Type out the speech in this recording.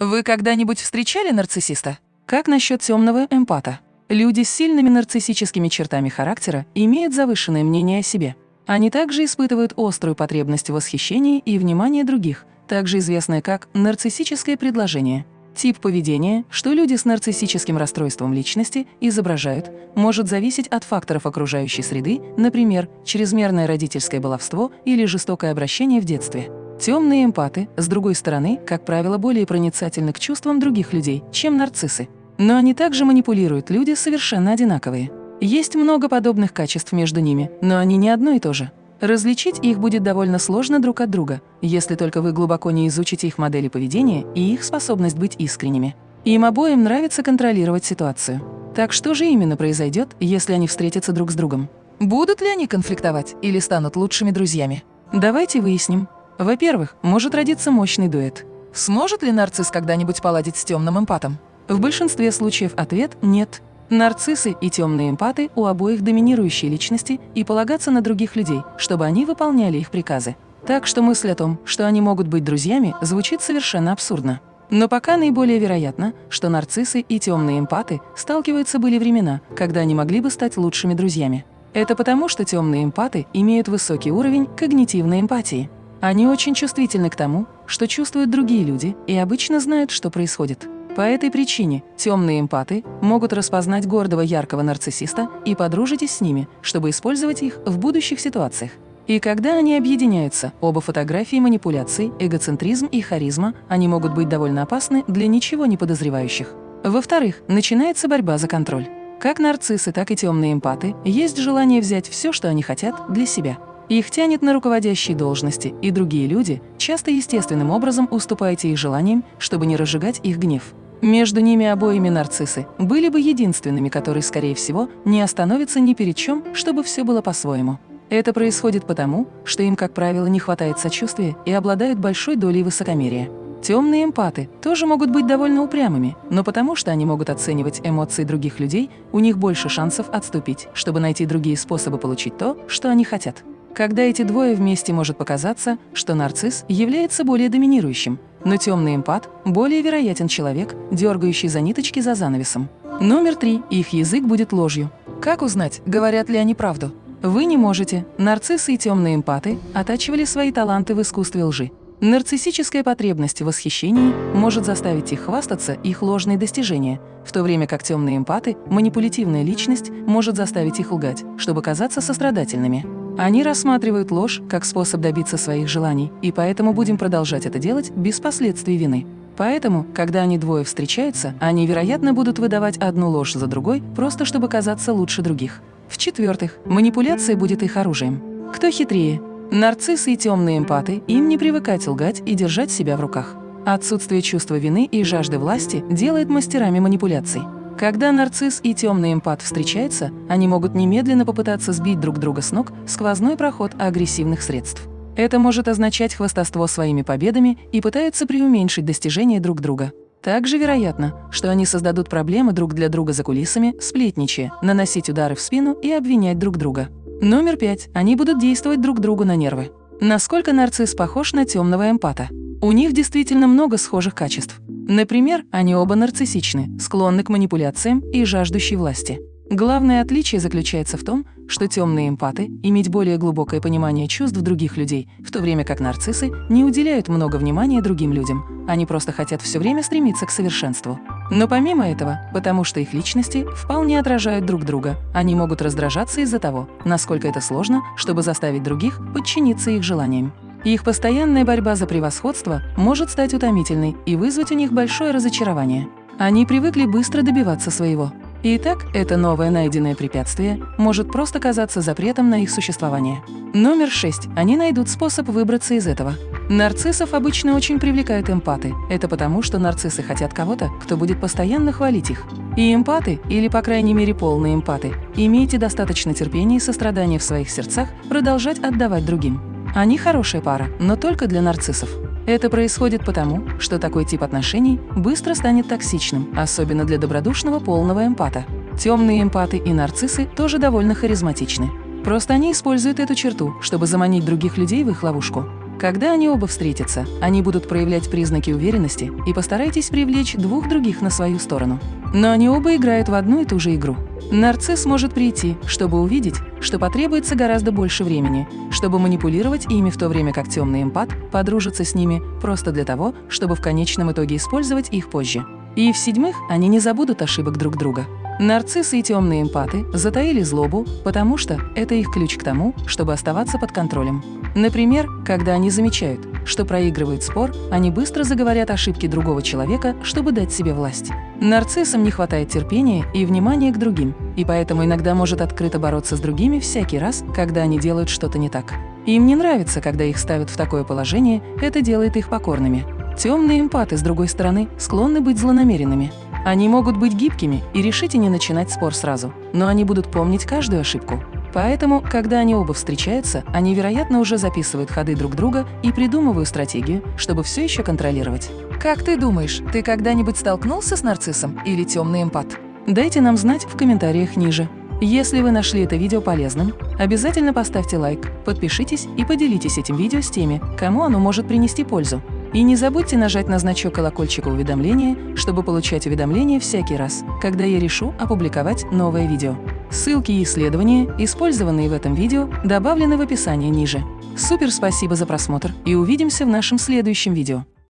Вы когда-нибудь встречали нарциссиста? Как насчет темного эмпата? Люди с сильными нарциссическими чертами характера имеют завышенное мнение о себе. Они также испытывают острую потребность в восхищении и внимании других, также известное как нарциссическое предложение. Тип поведения, что люди с нарциссическим расстройством личности изображают, может зависеть от факторов окружающей среды, например, чрезмерное родительское баловство или жестокое обращение в детстве. Темные эмпаты, с другой стороны, как правило, более проницательны к чувствам других людей, чем нарциссы. Но они также манипулируют, люди совершенно одинаковые. Есть много подобных качеств между ними, но они не одно и то же. Различить их будет довольно сложно друг от друга, если только вы глубоко не изучите их модели поведения и их способность быть искренними. Им обоим нравится контролировать ситуацию. Так что же именно произойдет, если они встретятся друг с другом? Будут ли они конфликтовать или станут лучшими друзьями? Давайте выясним. Во-первых, может родиться мощный дуэт. Сможет ли нарцисс когда-нибудь поладить с темным эмпатом? В большинстве случаев ответ – нет. Нарциссы и темные эмпаты у обоих доминирующие личности и полагаться на других людей, чтобы они выполняли их приказы. Так что мысль о том, что они могут быть друзьями, звучит совершенно абсурдно. Но пока наиболее вероятно, что нарциссы и темные эмпаты сталкиваются были времена, когда они могли бы стать лучшими друзьями. Это потому, что темные эмпаты имеют высокий уровень когнитивной эмпатии. Они очень чувствительны к тому, что чувствуют другие люди и обычно знают, что происходит. По этой причине темные эмпаты могут распознать гордого яркого нарциссиста и подружитесь с ними, чтобы использовать их в будущих ситуациях. И когда они объединяются, оба фотографии манипуляций, эгоцентризм и харизма, они могут быть довольно опасны для ничего не подозревающих. Во-вторых, начинается борьба за контроль. Как нарциссы, так и темные эмпаты есть желание взять все, что они хотят, для себя. Их тянет на руководящие должности, и другие люди часто естественным образом уступаете их желаниям, чтобы не разжигать их гнев. Между ними обоими нарциссы были бы единственными, которые, скорее всего, не остановятся ни перед чем, чтобы все было по-своему. Это происходит потому, что им, как правило, не хватает сочувствия и обладают большой долей высокомерия. Темные эмпаты тоже могут быть довольно упрямыми, но потому что они могут оценивать эмоции других людей, у них больше шансов отступить, чтобы найти другие способы получить то, что они хотят. Когда эти двое вместе может показаться, что нарцисс является более доминирующим, но темный эмпат – более вероятен человек, дергающий за ниточки за занавесом. Номер три. Их язык будет ложью. Как узнать, говорят ли они правду? Вы не можете. Нарциссы и темные эмпаты оттачивали свои таланты в искусстве лжи. Нарциссическая потребность в восхищении может заставить их хвастаться их ложные достижения, в то время как темные эмпаты, манипулятивная личность, может заставить их лгать, чтобы казаться сострадательными. Они рассматривают ложь как способ добиться своих желаний, и поэтому будем продолжать это делать без последствий вины. Поэтому, когда они двое встречаются, они, вероятно, будут выдавать одну ложь за другой, просто чтобы казаться лучше других. В-четвертых, манипуляция будет их оружием. Кто хитрее? Нарциссы и темные эмпаты, им не привыкать лгать и держать себя в руках. Отсутствие чувства вины и жажды власти делает мастерами манипуляций. Когда нарцисс и темный эмпат встречаются, они могут немедленно попытаться сбить друг друга с ног сквозной проход агрессивных средств. Это может означать хвастовство своими победами и пытаются преуменьшить достижения друг друга. Также вероятно, что они создадут проблемы друг для друга за кулисами, сплетничая, наносить удары в спину и обвинять друг друга. Номер пять. Они будут действовать друг другу на нервы. Насколько нарцисс похож на темного эмпата? У них действительно много схожих качеств. Например, они оба нарциссичны, склонны к манипуляциям и жаждущей власти. Главное отличие заключается в том, что темные эмпаты иметь более глубокое понимание чувств других людей, в то время как нарциссы не уделяют много внимания другим людям. Они просто хотят все время стремиться к совершенству. Но помимо этого, потому что их личности вполне отражают друг друга, они могут раздражаться из-за того, насколько это сложно, чтобы заставить других подчиниться их желаниям. Их постоянная борьба за превосходство может стать утомительной и вызвать у них большое разочарование. Они привыкли быстро добиваться своего. Итак, это новое найденное препятствие может просто казаться запретом на их существование. Номер шесть. Они найдут способ выбраться из этого. Нарциссов обычно очень привлекают эмпаты. Это потому, что нарциссы хотят кого-то, кто будет постоянно хвалить их. И эмпаты, или по крайней мере полные эмпаты, имейте достаточно терпения и сострадания в своих сердцах продолжать отдавать другим. Они хорошая пара, но только для нарциссов. Это происходит потому, что такой тип отношений быстро станет токсичным, особенно для добродушного полного эмпата. Темные эмпаты и нарциссы тоже довольно харизматичны. Просто они используют эту черту, чтобы заманить других людей в их ловушку. Когда они оба встретятся, они будут проявлять признаки уверенности и постарайтесь привлечь двух других на свою сторону. Но они оба играют в одну и ту же игру. Нарцисс может прийти, чтобы увидеть, что потребуется гораздо больше времени, чтобы манипулировать ими в то время как темный эмпат подружится с ними просто для того, чтобы в конечном итоге использовать их позже. И в-седьмых, они не забудут ошибок друг друга. Нарциссы и темные эмпаты затаили злобу, потому что это их ключ к тому, чтобы оставаться под контролем. Например, когда они замечают, что проигрывают спор, они быстро заговорят ошибки другого человека, чтобы дать себе власть. Нарциссам не хватает терпения и внимания к другим, и поэтому иногда может открыто бороться с другими всякий раз, когда они делают что-то не так. Им не нравится, когда их ставят в такое положение, это делает их покорными. Темные эмпаты, с другой стороны, склонны быть злонамеренными. Они могут быть гибкими и решить и не начинать спор сразу, но они будут помнить каждую ошибку. Поэтому, когда они оба встречаются, они, вероятно, уже записывают ходы друг друга и придумывают стратегию, чтобы все еще контролировать. Как ты думаешь, ты когда-нибудь столкнулся с нарциссом или темный эмпат? Дайте нам знать в комментариях ниже. Если вы нашли это видео полезным, обязательно поставьте лайк, подпишитесь и поделитесь этим видео с теми, кому оно может принести пользу. И не забудьте нажать на значок колокольчика уведомления, чтобы получать уведомления всякий раз, когда я решу опубликовать новое видео. Ссылки и исследования, использованные в этом видео, добавлены в описании ниже. Супер спасибо за просмотр и увидимся в нашем следующем видео.